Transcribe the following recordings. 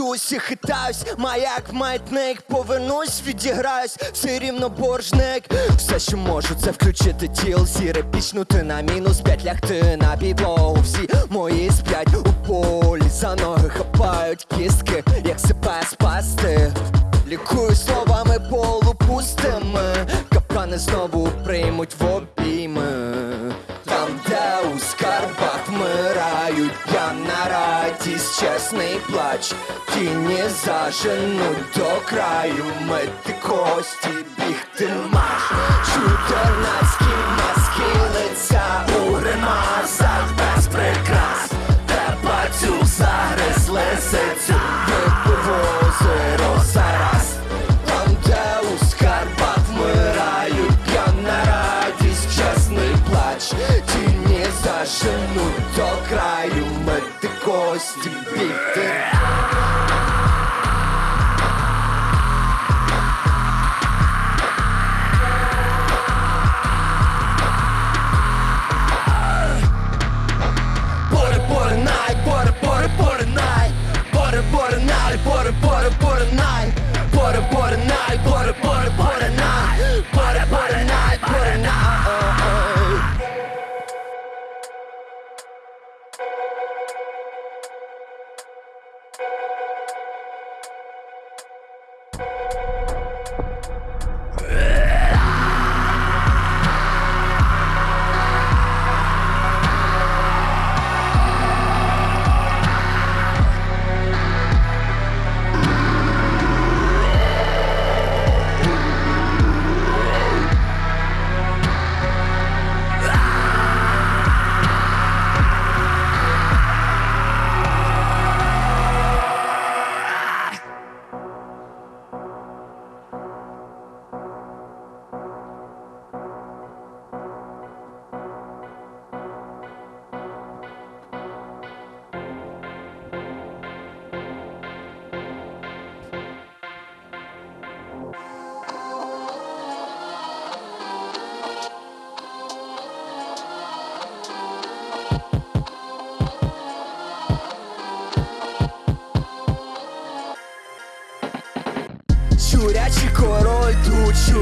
Свічусь і хитаюсь, маяк маятник Повернусь, відіграюсь, все рівно боржник. Все, що можу, це включити тіл. Сіре пічнути на мінус п'ять лягти на підлогу Всі мої сплять у полі. За ноги хапають кістки, як себе спасти. Лікую словами полупустими. Капкани знову приймуть в обійми чесний плач. Тіні заженуть до краю, мети кості, бігти маш Чудернацькі маски лиця у ремасах, без прикрас. Те пацюк загризли лисицю, Тіні заженуть до краю, мити кості, бігти Поре поре най, поре поре поре най Поре поре най, поре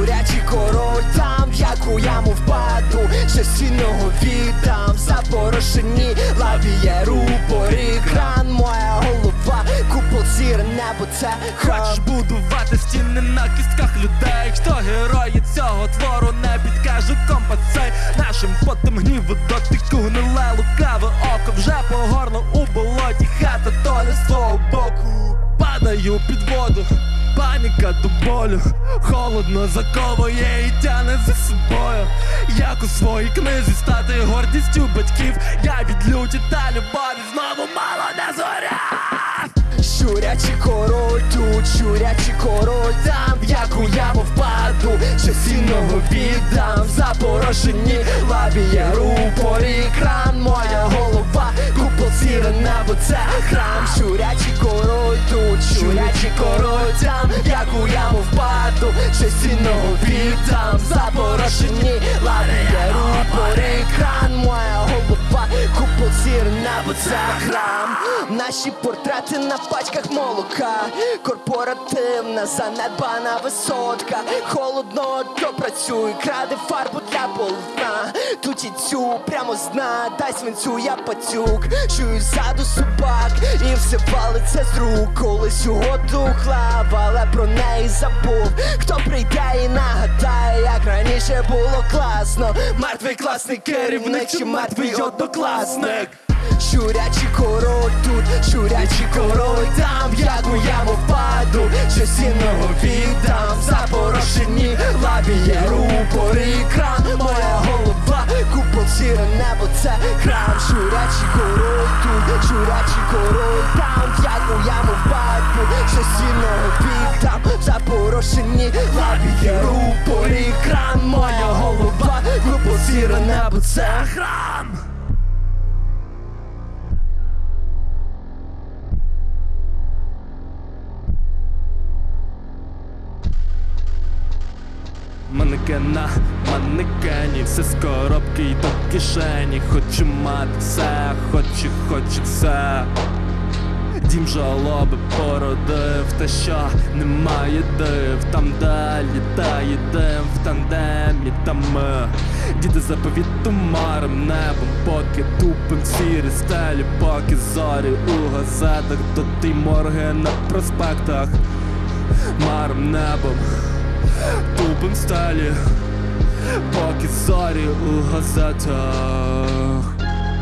тут, король. Там, в яку яму впаду, частинного віддам. Запорошені лавіє рупорі кран, моя голова, купол сіре небо, це Хочеш будувати стіни на кістках людей? Хто герої цього твору не підкаже компас цей? Нашим потом гніву дотику гниле лукаве око Вже по горло у болоті, хата то не з твого боку. Падаю під воду, паніка до болю. Холодно заковує і тяне за собою. Як у своїй книзі стати гордістю батьків. Я від люті та любові знову мало не зоряв Щурячий король тут, щурячий король там, в яку яму впаду, частинного віддам. Запорошені лавіє рупорі кран, моя голова, купол сіре небо, це храм. Щурячий король тут, щурячий король там, в яку яму впаду, частинного віддам. Запорошені лавіє рупорі кран, моя голова, купол на небо. Наші портрети на пачках молока, корпоративна занедбана висотка. Холодно, то працюй, краде фарбу для полотна. Тут і цю прямо зна, дай свинцю, я пацюк. Чую ззаду собак, і все валиться з рук. Колись угоду хлав, але про неї забув. Хто прийде і нагадає, як раніше було класно. Мертвий класний керівник чи мертвий однокласник. Щурячий король тут, щурячий король там, як у яму впаду, що сінного віддам Запорошені лабі є рупори екран Моя голова, купол сіре небо, це храм Щурячий король тут, щурячий король там, як у яму впаду, що сінного в Запорошені лабі є кран, Моя голова, купол сіре небо, це храм Манекена, манекені, все з коробки й до кишені. Хочу мати все, хочу, хочу все. Дім жалоби породив, те що немає див, там де літає дим в тандемі, там ми Діти заповіт тумаром небом, поки тупим сірі стелі, поки зорі у газетах, то ти морги на проспектах, маром небом, тупим стелі, поки зорі у газетах.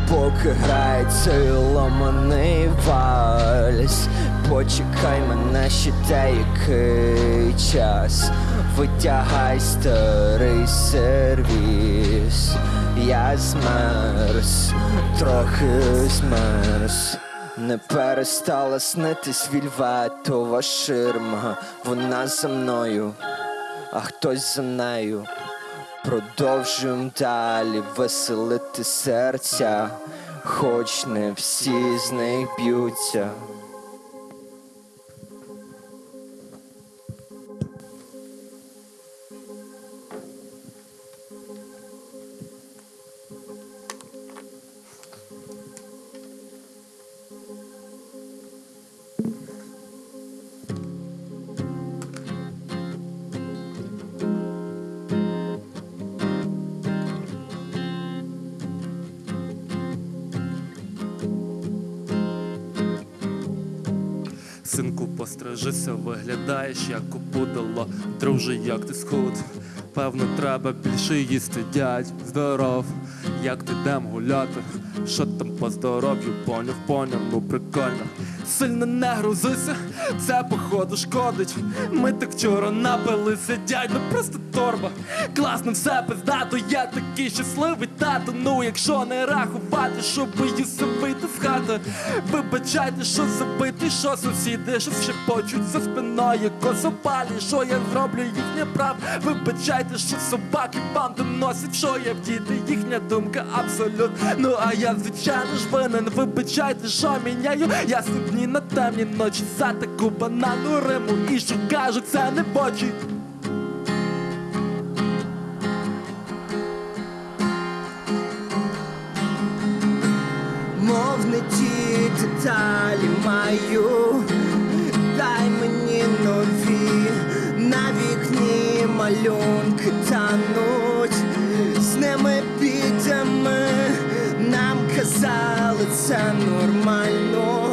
Поки грає цей ломаний вальс. Почекай мене ще деякий час. Витягай старий сервіс. Я змерз, трохи змерз. Не перестала снитись вільветова ширма. Вона за мною, а хтось за нею Продовжуємо далі веселити серця, хоч не всі з них б'ються. Синку, пострижися, виглядаєш, як опудало Друже, як ти схуд? Певно, треба більше їсти, дядь Здоров, як ти дем гуляти? Що там по здоров'ю, поняв, поняв, ну прикольно. Сильно не грузися, це походу шкодить. Ми так вчора напилися, дядь, ну просто торба. Класно все пиздато, я такий щасливий тато. Ну якщо не рахувати, що боюся вийти хати Вибачайте, що забити, що сусіди, що шепочуть за спиною косопалі, що я зроблю їхнє прав. Вибачайте, що собаки вам доносять, що я в діти, їхня думка абсолют. Ну а я звичайно ж винен, вибачайте, що міняю. Ясні дні на темні ночі за таку банану риму. І що кажуть, це не бочі Мов ті деталі маю, дай мені нові, на вікні малюнки тануть, з ними підемо, нам казали це нормально,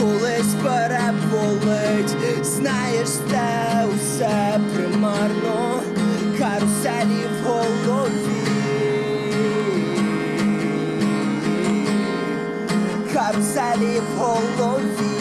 колись переболить, знаєш, те каруселі в голові.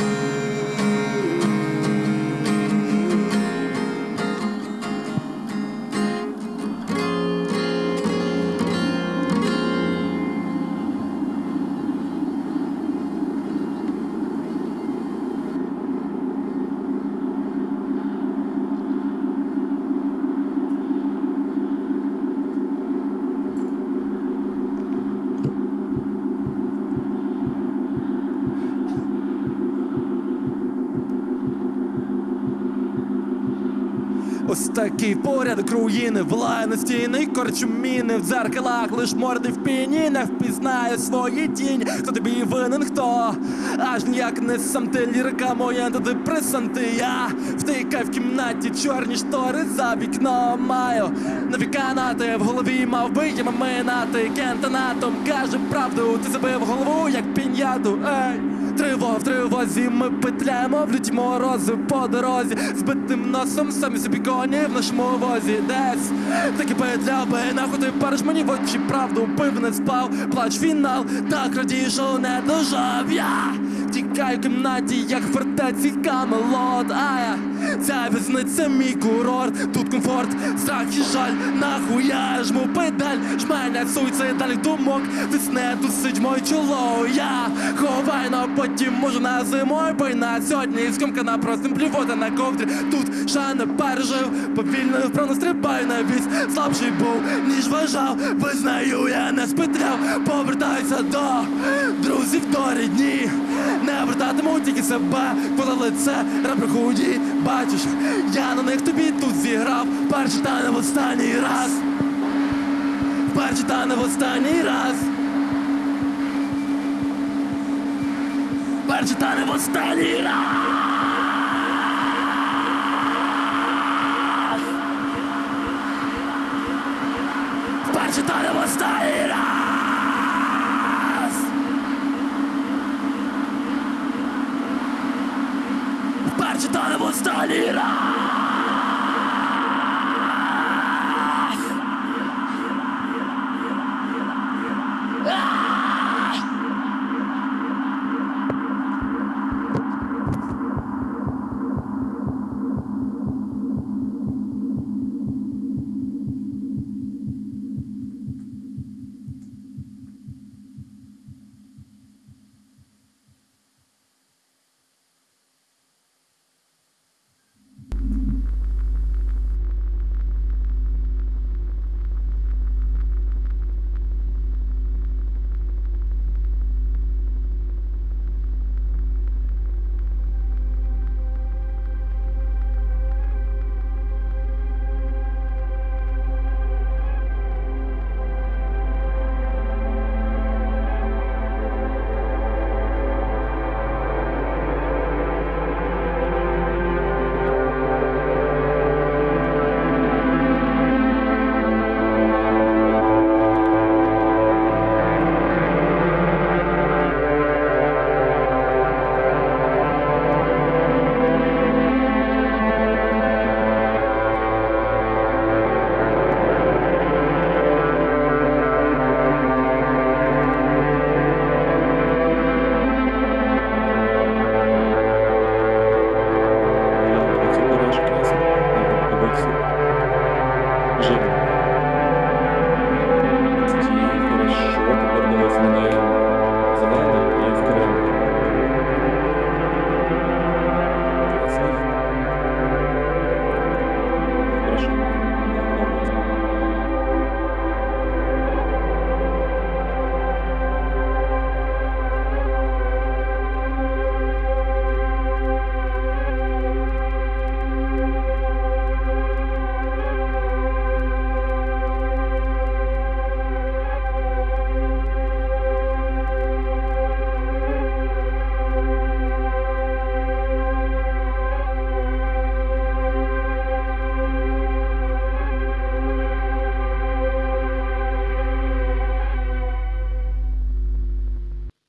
Ось такий порядок руїни, влає стіни, корчу міни в дзеркалах, лиш морди в піні, не впізнає свої тіні. Хто тобі винен, хто? Аж ніяк не сам ти лірика моя антидепресанти. Я втикаю в кімнаті, чорні штори за вікном маю. Нові канати в голові мав би я минати. Кентонатом каже правду, ти забив голову, як пін'яту. Ей! Тривог в тривозі, ми петляємо в люті морози по дорозі, збитим носом самі собі коні в нашому возі. Десь таки петля би, нахуй ти париш мені в очі правду, пив не спав, плач фінал, так радію, що не дожав. Я Тікаю кімнаті, як фортеці Камелот, а я ця в'язниця мій курорт, тут комфорт, страх і жаль, нахуй я жму педаль, жменя суїцидальних думок, тисне досить моє чоло, я ховаю на потім, можу на зимою бойна сьогодні. Скомкана простим плювота на ковдрі, тут ще не пережив, повільно вправно стрибаю на вісь, слабший був, ніж вважав, визнаю, я не спетряв, повертаюся до друзів до рідні, тільки себе, коли лице ребра худі, бачиш, я на них тобі тут зіграв, перший та не в останній раз, перший та не в останній раз. Перший та не в останній раз. Перший та не в останній раз. Та Jim.